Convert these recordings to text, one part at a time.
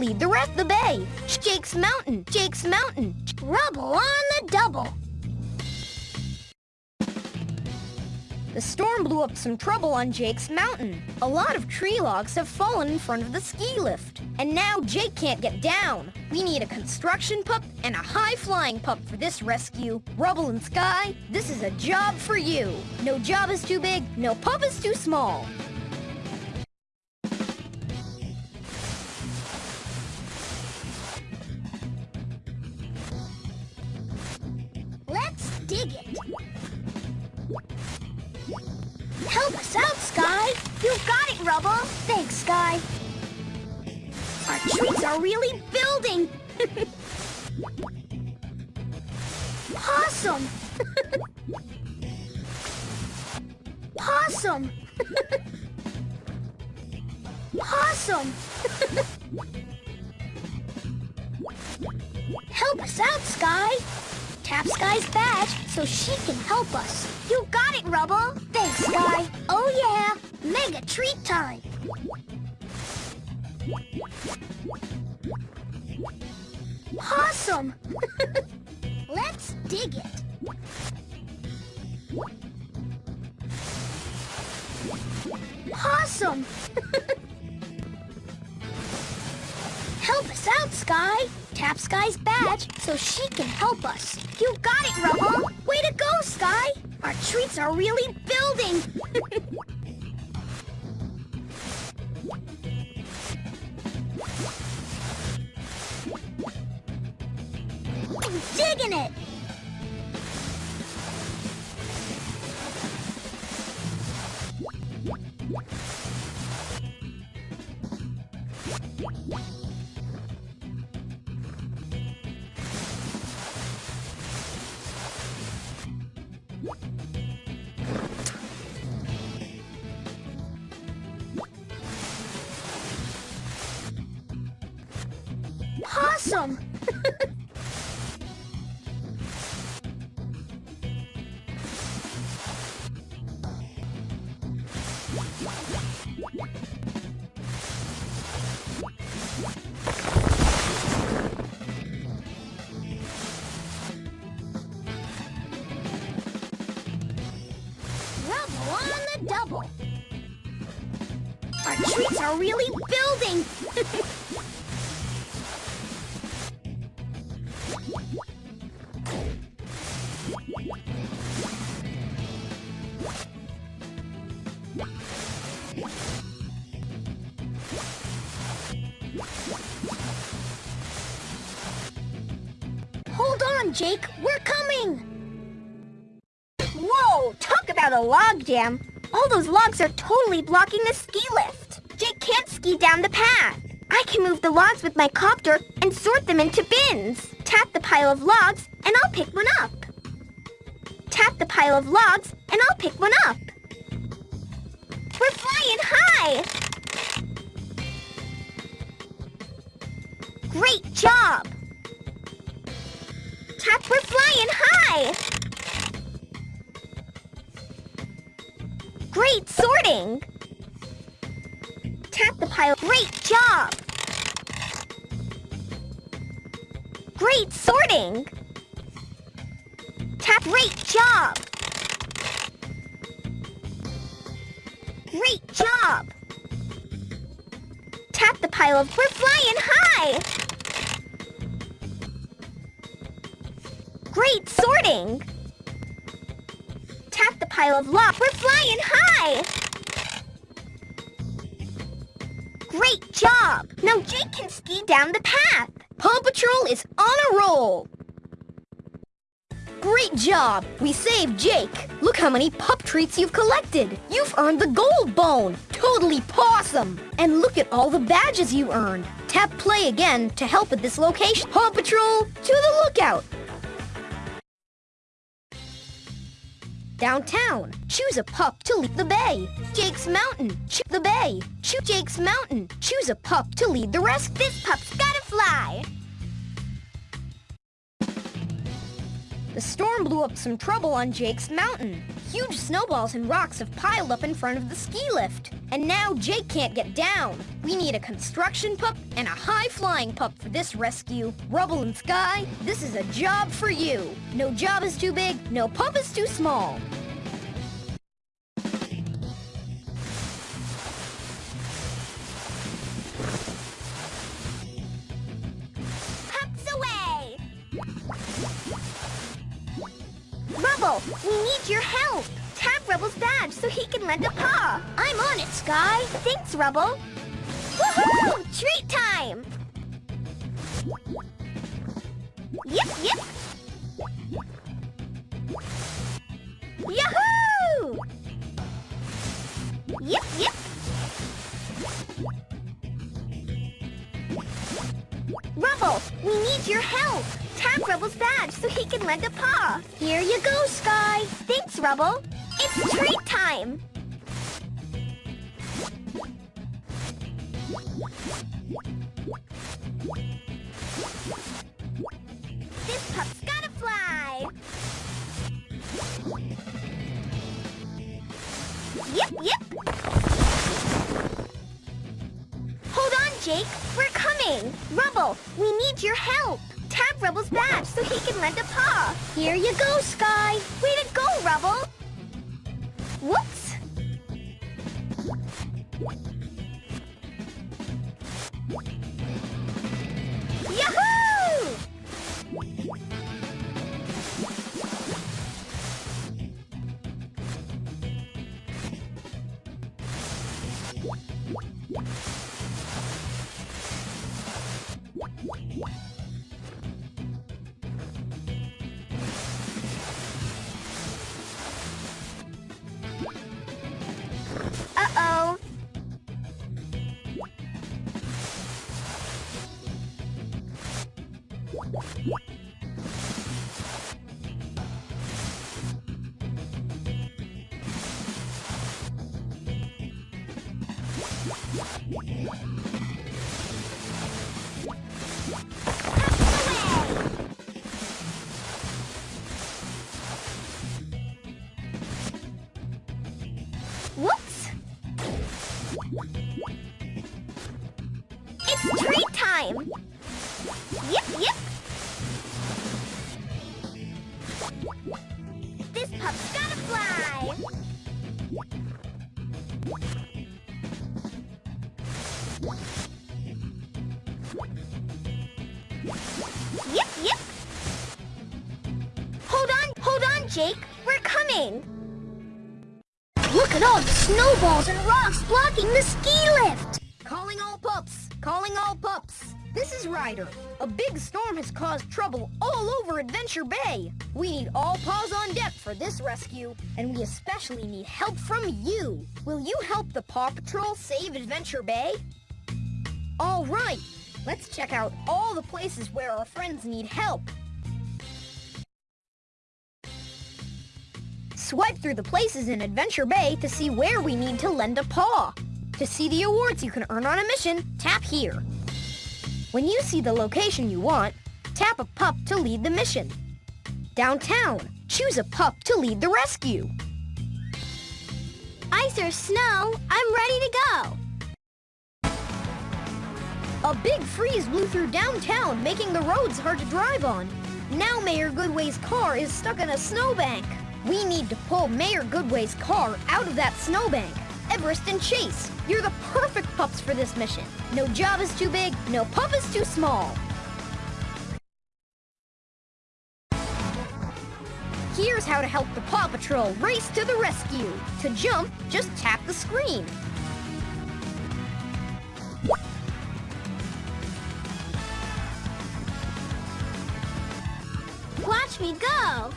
lead the rest of the bay. Jake's Mountain, Jake's Mountain. Rubble on the double. The storm blew up some trouble on Jake's mountain. A lot of tree logs have fallen in front of the ski lift. And now Jake can't get down. We need a construction pup and a high-flying pup for this rescue. Rubble and Sky, this is a job for you. No job is too big, no pup is too small. Help us out, Sky. You've got it, Rubble. Thanks, Sky. Our trees are really building. Pawsome. Pawsome. Pawsome. Help us out, Sky. Tap Sky's badge so she can help us. You got it, Rubble. Thanks, Sky. Oh, yeah. Mega treat time. Pawsome. Let's dig it. Pawsome. Help us out, Sky. Tap Sky's badge so she can help us. You got it, Rubble. Way to go, Sky. Our treats are really building. I'm digging it. Pawsome. Our treats are really building. All those logs are totally blocking the ski lift. Jake can't ski down the path. I can move the logs with my copter and sort them into bins. Tap the pile of logs and I'll pick one up. Tap the pile of logs and I'll pick one up. We're flying high! Great job! Tap, we're flying high! Great sorting! Tap the pile. Great job! Great sorting! Tap. Great job! Great job! Tap the pile of... We're flying high! Great sorting! Pile of lock. We're flying high! Great job! Now Jake can ski down the path. Paw Patrol is on a roll. Great job! We saved Jake. Look how many pup treats you've collected. You've earned the gold bone. Totally pawsome. And look at all the badges you earned. Tap play again to help at this location. Paw Patrol, to the lookout. Downtown, choose a pup to lead the bay. Jake's Mountain, choose the bay. Choose Jake's Mountain, choose a pup to lead the rest. This pup's gotta fly! The storm blew up some trouble on Jake's Mountain. Huge snowballs and rocks have piled up in front of the ski lift. And now Jake can't get down. We need a construction pup and a high-flying pup for this rescue. Rubble and Sky, this is a job for you. No job is too big, no pup is too small. Rubble, we need your help. Tap Rubble's badge so he can lend a paw. I'm on it, Sky. Thanks, Rubble. Woohoo! Treat time! Yep, yep. Yahoo! Yep, yep. Rubble, we need your help. Tap Rubble's badge so he can lend a paw. Here you go, Sky. Thanks, Rubble. It's treat time. This pup's gotta fly. Yep, yep. Hold on, Jake. We're coming. Rubble, we need your help. Tap Rubble's badge so he can lend a paw. Here you go, Sky. Way to go, Rubble! Whoops! Away! Jake! We're coming! Look at all the snowballs and rocks blocking the ski lift. Calling all pups! Calling all pups! This is Ryder. A big storm has caused trouble all over Adventure Bay. We need all paws on deck for this rescue, and we especially need help from you. Will you help the Paw Patrol save Adventure Bay? All right, let's check out all the places where our friends need help. Swipe through the places in Adventure Bay to see where we need to lend a paw. To see the awards you can earn on a mission, tap here. When you see the location you want, tap a pup to lead the mission. Downtown, choose a pup to lead the rescue. Ice or snow, I'm ready to go! A big freeze blew through downtown, making the roads hard to drive on. Now Mayor Goodway's car is stuck in a snowbank. We need to pull Mayor Goodway's car out of that snowbank. Everest and Chase, you're the perfect pups for this mission. No job is too big, no pup is too small. Here's how to help the Paw Patrol race to the rescue. To jump, just tap the screen. Watch me go!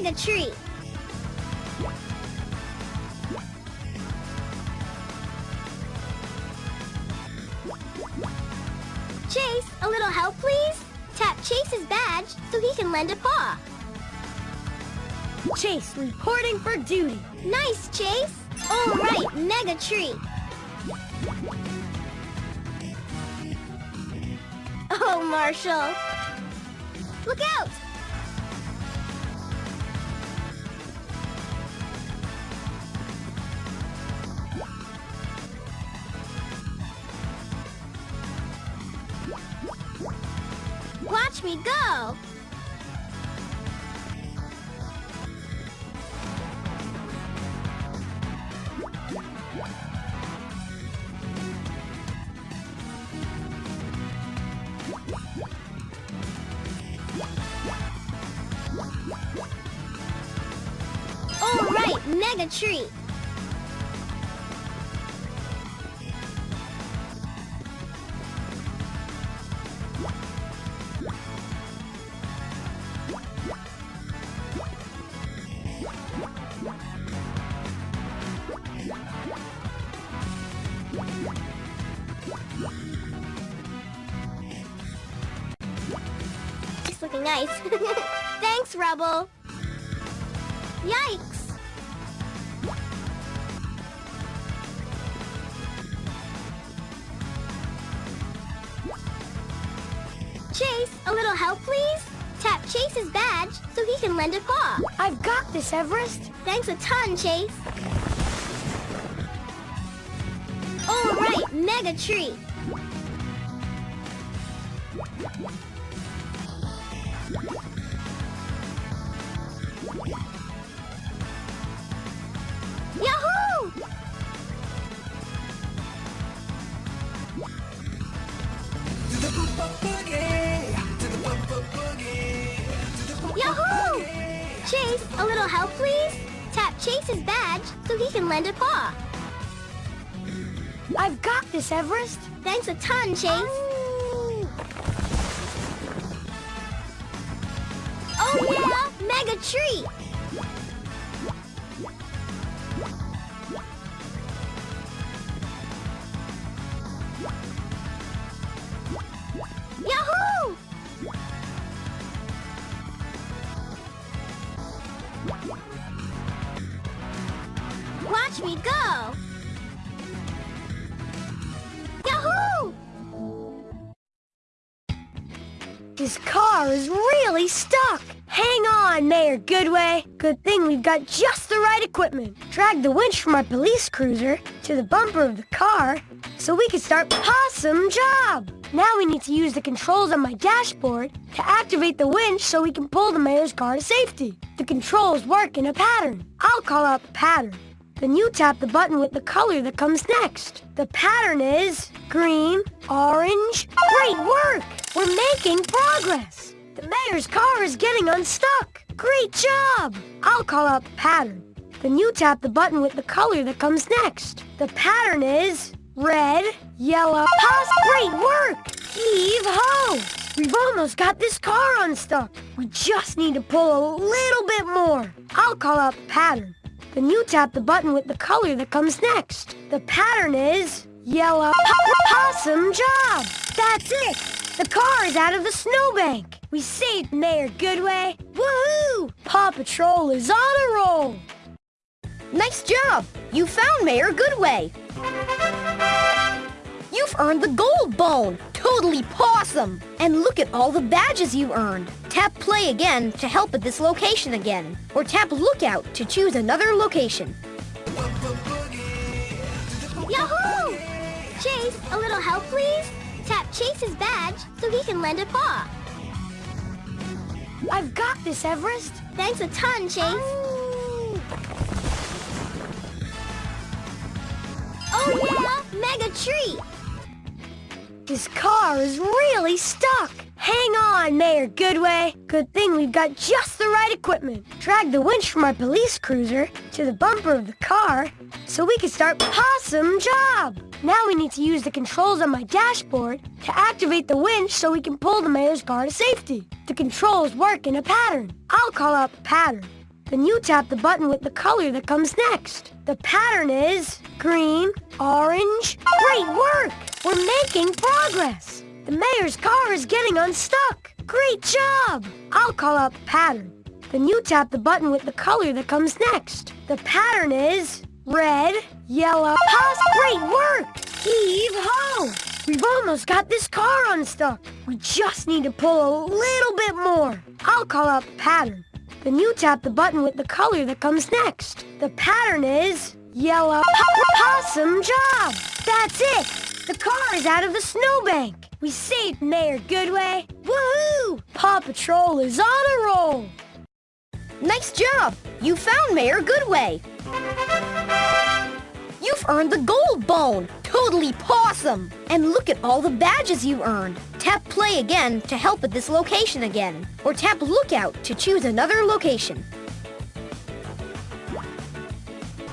Right, mega treat. a little help, please? Tap Chase's badge so he can lend a paw. Chase, reporting for duty. Nice, Chase. All right, Mega Tree. Oh, Marshall. Look out! Me go! All right, Mega Tree. Nice. Thanks, Rubble. Yikes! Chase, a little help, please? Tap Chase's badge so he can lend a paw. I've got this, Everest. Thanks a ton, Chase. All right, Mega Tree. Can lend a paw. I've got this, Everest. Thanks a ton, Chase. Oh. Car is really stuck. Hang on, Mayor Goodway. Good thing we've got just the right equipment. Drag the winch from our police cruiser to the bumper of the car so we can start Pawsome Job. Now we need to use the controls on my dashboard to activate the winch so we can pull the mayor's car to safety. The controls work in a pattern. I'll call out the pattern. Then you tap the button with the color that comes next. The pattern is green, orange. Great work! We're making progress. The mayor's car is getting unstuck. Great job! I'll call out the pattern. Then you tap the button with the color that comes next. The pattern is red, yellow, pos. Great work! Heave ho! We've almost got this car unstuck. We just need to pull a little bit more. I'll call out the pattern. Then you tap the button with the color that comes next. The pattern is yellow po- pawsome job. That's it. The car is out of the snowbank. We saved Mayor Goodway. Woohoo! Paw Patrol is on a roll. Nice job! You found Mayor Goodway! You've earned the gold bone! Totally pawsome! And look at all the badges you earned! Tap play again to help at this location again. Or tap lookout to choose another location. Yahoo! Chase, a little help, please? Tap Chase's badge so he can lend a paw. I've got this, Everest. Thanks a ton, Chase. Oh, oh yeah, Mega Tree! This car is really stuck. Hang on, Mayor Goodway. Good thing we've got just the right equipment. Drag the winch from our police cruiser to the bumper of the car so we can start Pawsome Job. Now we need to use the controls on my dashboard to activate the winch so we can pull the mayor's car to safety. The controls work in a pattern. I'll call out the pattern. Then you tap the button with the color that comes next. The pattern is green, orange. Great work! We're making progress. The mayor's car is getting unstuck. Great job! I'll call out the pattern. Then you tap the button with the color that comes next. The pattern is red, yellow, pos. Great work! Heave ho! We've almost got this car unstuck. We just need to pull a little bit more. I'll call out the pattern. Then you tap the button with the color that comes next. The pattern is yellow pawsome job. That's it. The car is out of the snowbank. We saved Mayor Goodway. Woohoo! Paw Patrol is on a roll. Nice job! You found Mayor Goodway. You've earned the gold bone. Totally pawsome. And look at all the badges you earned. Tap play again to help at this location again. Or tap lookout to choose another location.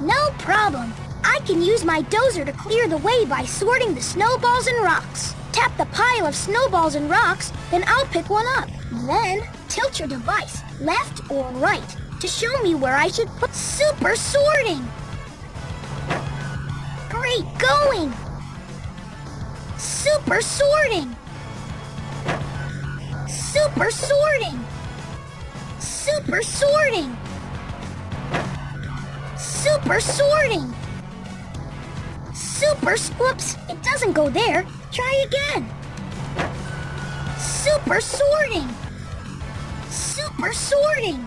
No problem. I can use my dozer to clear the way by sorting the snowballs and rocks. Tap the pile of snowballs and rocks, then I'll pick one up. Then, tilt your device, left or right, to show me where I should put super sorting. Great going! Super sorting! Super sorting! Super sorting! Super sorting! Super, whoops, it doesn't go there. Try again. Super sorting! Super sorting!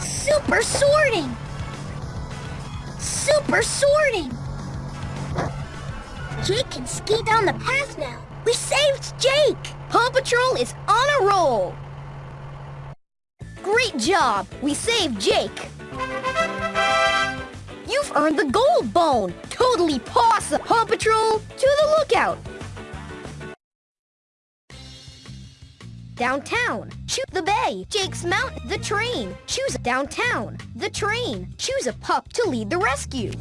Super sorting! Super sorting! Jake can ski down the path now. We saved Jake! Paw Patrol is on a roll. Great job! We saved Jake. You've earned the gold bone. Totally pawsome. Paw Patrol, to the lookout. Downtown. Choose the bay. Jake's Mountain. The train. Choose downtown. The train. Choose a pup to lead the rescue.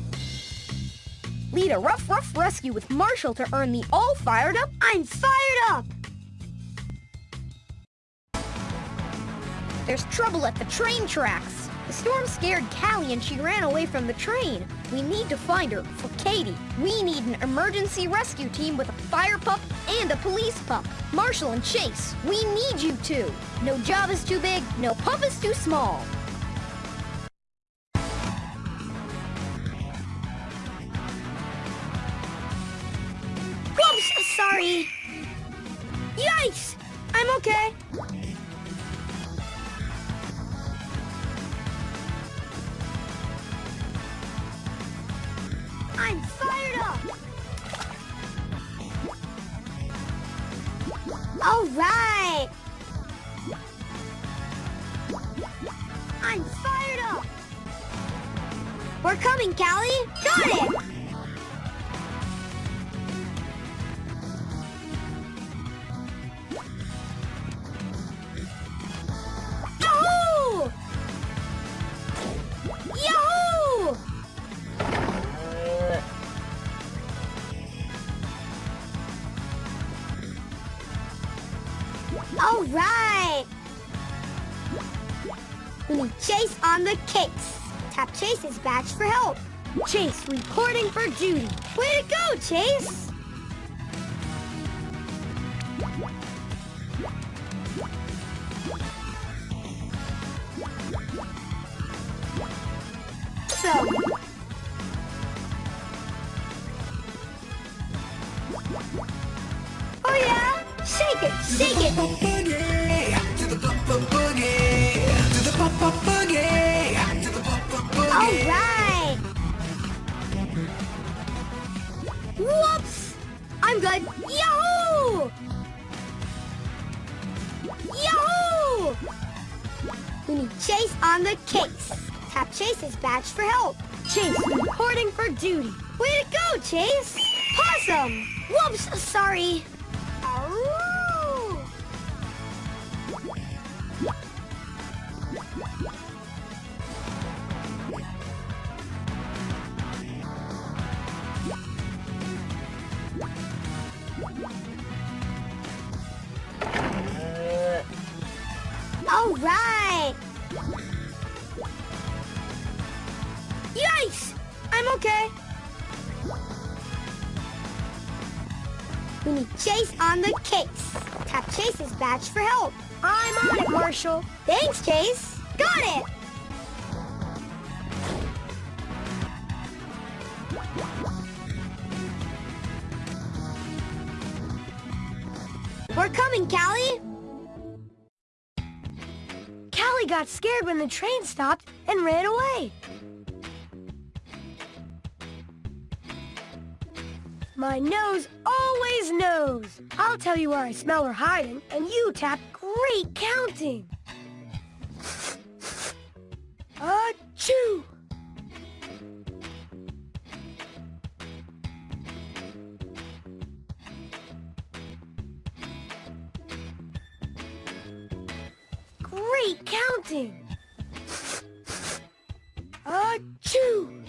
Lead a rough, rough rescue with Marshall to earn the all fired up. I'm fired up. There's trouble at the train tracks. The storm scared Cali and she ran away from the train. We need to find her for Katie. We need an emergency rescue team with a fire pup and a police pup. Marshall and Chase, we need you two. No job is too big, no pup is too small. Sorry. Yikes! I'm okay. Case. Tap Chase's badge for help. Chase reporting for duty. Way to go, Chase! So, oh yeah, shake it, shake it. boogie, to the boogie, pop boogie. All right. Whoops! I'm good. Yahoo! Yahoo! We need Chase on the case. Tap Chase's badge for help. Chase reporting for duty. Way to go, Chase! Pawsome! Whoops, sorry. Chase's for help. I'm on it, Marshall. Thanks, Chase. Got it! We're coming, Cali! Cali got scared when the train stopped and ran away. My nose always knows. I'll tell you where I smell her hiding, and you tap great counting. Achoo! Great counting! Achoo!